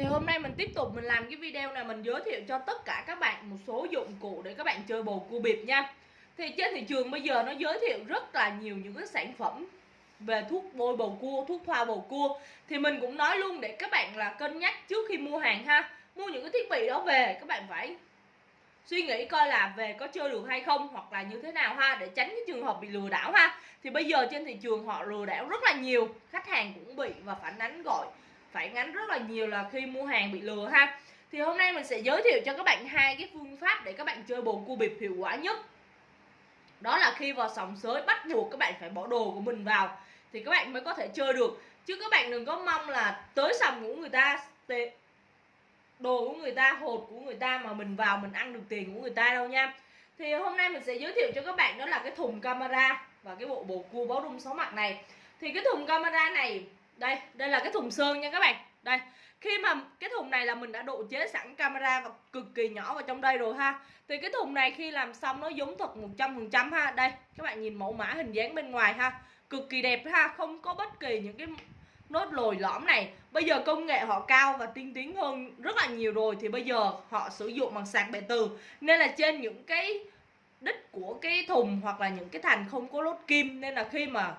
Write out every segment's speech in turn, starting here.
Thì hôm nay mình tiếp tục mình làm cái video này mình giới thiệu cho tất cả các bạn một số dụng cụ để các bạn chơi bầu cua bịp nha. Thì trên thị trường bây giờ nó giới thiệu rất là nhiều những cái sản phẩm về thuốc bôi bầu cua, thuốc thoa bầu cua. Thì mình cũng nói luôn để các bạn là cân nhắc trước khi mua hàng ha. Mua những cái thiết bị đó về các bạn phải suy nghĩ coi là về có chơi được hay không hoặc là như thế nào ha để tránh cái trường hợp bị lừa đảo ha. Thì bây giờ trên thị trường họ lừa đảo rất là nhiều khách hàng cũng bị và phản ánh gọi phản ánh rất là nhiều là khi mua hàng bị lừa ha. Thì hôm nay mình sẽ giới thiệu cho các bạn hai cái phương pháp để các bạn chơi bồn cua bịp hiệu quả nhất. Đó là khi vào sòng sới bắt buộc các bạn phải bỏ đồ của mình vào thì các bạn mới có thể chơi được. Chứ các bạn đừng có mong là tới sòng của người ta đồ của người ta, hột của người ta mà mình vào mình ăn được tiền của người ta đâu nha. Thì hôm nay mình sẽ giới thiệu cho các bạn đó là cái thùng camera và cái bộ bồ cua báo rung sáu mặt này. Thì cái thùng camera này đây đây là cái thùng sơn nha các bạn. Đây, khi mà cái thùng này là mình đã độ chế sẵn camera và cực kỳ nhỏ vào trong đây rồi ha. Thì cái thùng này khi làm xong nó giống thật 100% ha. Đây, các bạn nhìn mẫu mã hình dáng bên ngoài ha. Cực kỳ đẹp ha, không có bất kỳ những cái nốt lồi lõm này. Bây giờ công nghệ họ cao và tiên tiến hơn rất là nhiều rồi thì bây giờ họ sử dụng bằng sạc bệ từ. Nên là trên những cái đích của cái thùng hoặc là những cái thành không có lốt kim. Nên là khi mà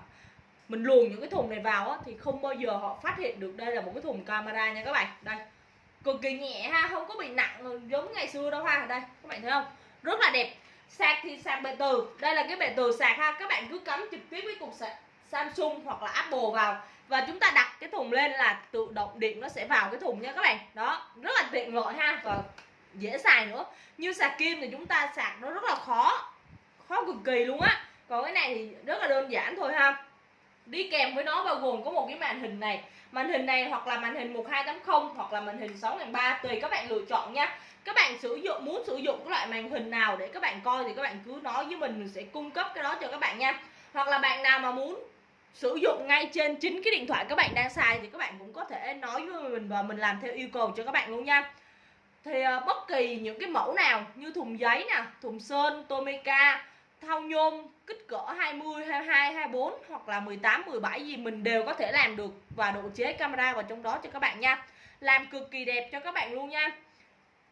mình luồn những cái thùng này vào á, thì không bao giờ họ phát hiện được đây là một cái thùng camera nha các bạn. Đây cực kỳ nhẹ ha không có bị nặng giống ngày xưa đâu ha. Đây các bạn thấy không? Rất là đẹp. Sạc thì sạc bệ từ. Đây là cái bệ từ sạc ha. Các bạn cứ cắm trực tiếp với cục sạc Samsung hoặc là Apple vào. Và chúng ta đặt cái thùng lên là tự động điện nó sẽ vào cái thùng nha các bạn. Đó rất là tiện lợi ha. Và dễ xài nữa. Như sạc kim thì chúng ta sạc nó rất là khó. Khó cực kỳ luôn á. Còn cái này thì rất là đơn giản thôi ha đi kèm với nó bao gồm có một cái màn hình này. Màn hình này hoặc là màn hình 1280 hoặc là màn hình 6003 tùy các bạn lựa chọn nha. Các bạn sử dụng muốn sử dụng cái loại màn hình nào để các bạn coi thì các bạn cứ nói với mình mình sẽ cung cấp cái đó cho các bạn nha. Hoặc là bạn nào mà muốn sử dụng ngay trên chính cái điện thoại các bạn đang xài thì các bạn cũng có thể nói với mình và mình làm theo yêu cầu cho các bạn luôn nha. Thì uh, bất kỳ những cái mẫu nào như thùng giấy nè thùng sơn tomica thau nhôm kích cỡ 20, 22, 24 hoặc là 18, 17 gì mình đều có thể làm được và độ chế camera vào trong đó cho các bạn nha. Làm cực kỳ đẹp cho các bạn luôn nha.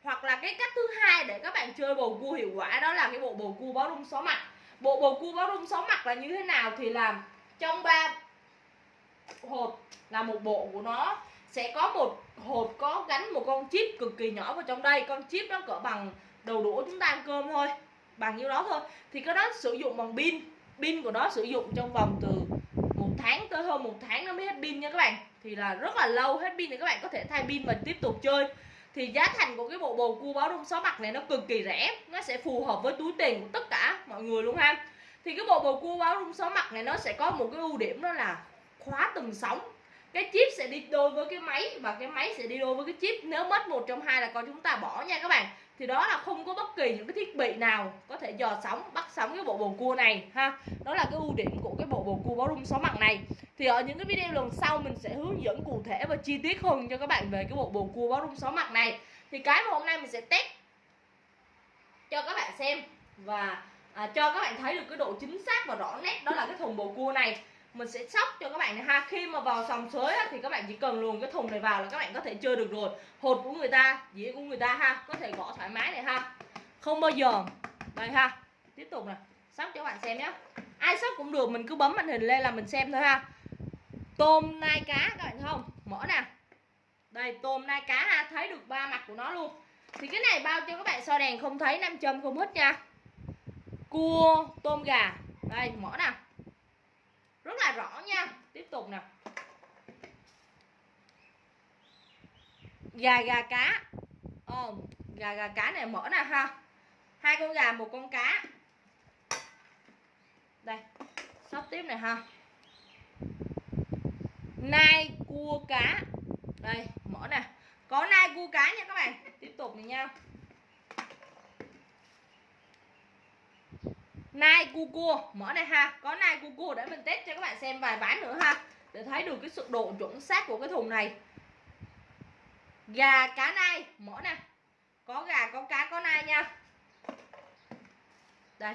Hoặc là cái cách thứ hai để các bạn chơi bầu cua hiệu quả đó là cái bộ bầu cua báo rung sáu mặt. Bộ bầu cua báo rung sáu mặt là như thế nào thì làm trong ba hộp là một bộ của nó sẽ có một hộp có gắn một con chip cực kỳ nhỏ vào trong đây. Con chip nó cỡ bằng đầu đũa chúng ta ăn cơm thôi bằng nhiêu đó thôi. Thì cái đó sử dụng bằng pin. Pin của nó sử dụng trong vòng từ một tháng tới hơn một tháng nó mới hết pin nha các bạn. Thì là rất là lâu hết pin thì các bạn có thể thay pin và tiếp tục chơi. Thì giá thành của cái bộ bầu cua báo rung sáu mặt này nó cực kỳ rẻ. Nó sẽ phù hợp với túi tiền của tất cả mọi người luôn ha. Thì cái bộ bầu cua báo rung sáu mặt này nó sẽ có một cái ưu điểm đó là khóa từng sóng. Cái chip sẽ đi đôi với cái máy và cái máy sẽ đi đôi với cái chip. Nếu mất một trong hai là con chúng ta bỏ nha các bạn thì đó là không có bất kỳ những cái thiết bị nào có thể dò sóng bắt sóng cái bộ bầu cua này ha. Đó là cái ưu điểm của cái bộ bầu cua báo rung sáu mặt này. Thì ở những cái video lần sau mình sẽ hướng dẫn cụ thể và chi tiết hơn cho các bạn về cái bộ bầu cua báo rung sáu mặt này. Thì cái mà hôm nay mình sẽ test cho các bạn xem và à, cho các bạn thấy được cái độ chính xác và rõ nét đó là cái thùng bầu cua này mình sẽ sóc cho các bạn này ha. Khi mà vào sòng sới á, thì các bạn chỉ cần luồn cái thùng này vào là các bạn có thể chơi được rồi. Hột của người ta dĩa của người ta ha. Có thể gõ thoải mái này ha. Không bao giờ. Đây ha. Tiếp tục nè. Sóc cho các bạn xem nhé ai sóc cũng được mình cứ bấm màn hình lên là mình xem thôi ha. Tôm nai cá các bạn thấy không? Mở nè. Đây tôm nai cá ha. Thấy được ba mặt của nó luôn. Thì cái này bao cho các bạn soi đèn không thấy nam châm không hít nha. Cua tôm gà. Đây mở nè rất là rõ nha. Tiếp tục nè. Gà gà cá. Ồ gà gà cá này mở nè ha. Hai con gà, một con cá. Đây, sắp tiếp này ha. Nai cua cá. Đây, mở nè. Có nai cua cá nha các bạn. Tiếp tục này nha. Nai cu cua. Mở này ha. Có nai cu cua để mình test cho các bạn xem vài ván nữa ha. Để thấy được cái sự độ chuẩn xác của cái thùng này. Gà, cá nai. Mở nè. Có gà, có cá, có nai nha. Đây.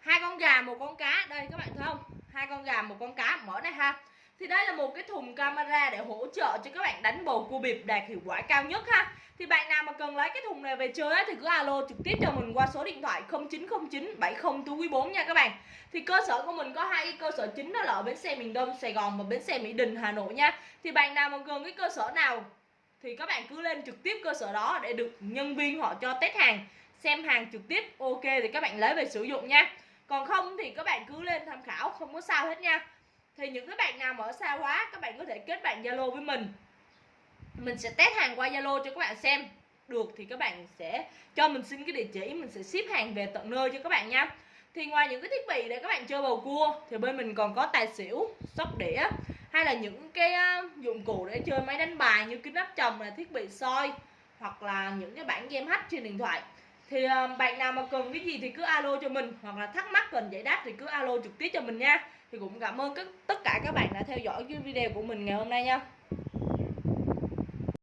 Hai con gà, một con cá. Đây, các bạn thấy không? Hai con gà, một con cá. Mở này ha thì đây là một cái thùng camera để hỗ trợ cho các bạn đánh bầu cua bịp đạt hiệu quả cao nhất ha. Thì bạn nào mà cần lấy cái thùng này về chơi á, thì cứ alo trực tiếp cho mình qua số điện thoại 0909 70 túi quý 4 nha các bạn. Thì cơ sở của mình có hai cái cơ sở chính đó là ở bến xe miền Đông Sài Gòn và bến xe Mỹ Đình Hà Nội nha. Thì bạn nào mà gần cái cơ sở nào thì các bạn cứ lên trực tiếp cơ sở đó để được nhân viên họ cho test hàng xem hàng trực tiếp ok thì các bạn lấy về sử dụng nha. Còn không thì các bạn cứ lên tham khảo không có sao hết nha thì những cái bạn nào mà ở xa quá, các bạn có thể kết bạn zalo với mình. Mình sẽ test hàng qua zalo cho các bạn xem. Được thì các bạn sẽ cho mình xin cái địa chỉ, mình sẽ ship hàng về tận nơi cho các bạn nha. Thì ngoài những cái thiết bị để các bạn chơi bầu cua, thì bên mình còn có tài xỉu, sóc đĩa, hay là những cái dụng cụ để chơi máy đánh bài như kính áp tròng là thiết bị soi, hoặc là những cái bản game hack trên điện thoại thì ờ, bạn nào mà cần cái gì thì cứ alo cho mình, hoặc là thắc mắc cần giải đáp thì cứ alo trực tiếp cho mình nha. Thì cũng cảm ơn các, tất cả các bạn đã theo dõi cái video của mình ngày hôm nay nha.